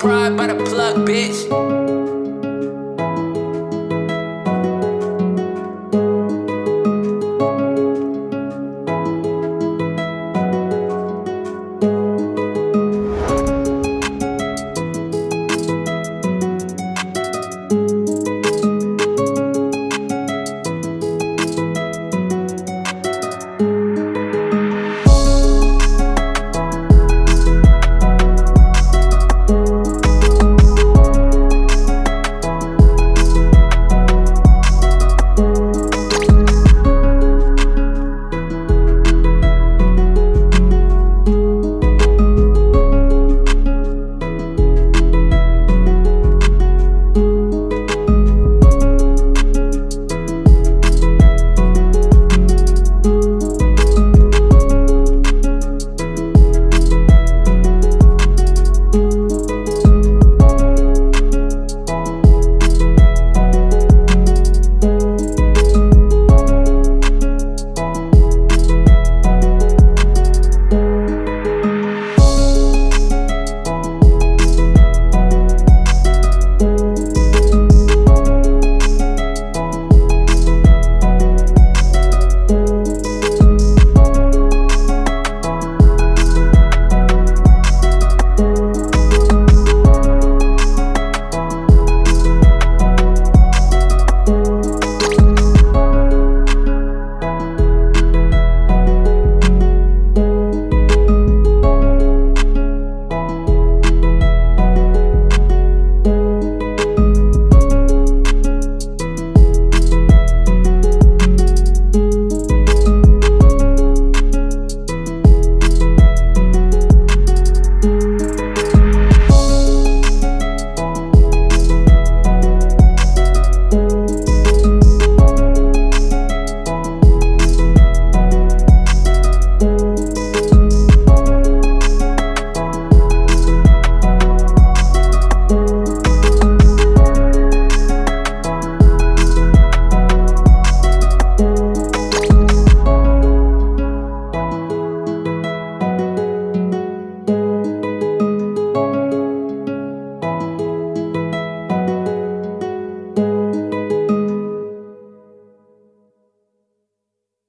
pride by the plug, bitch.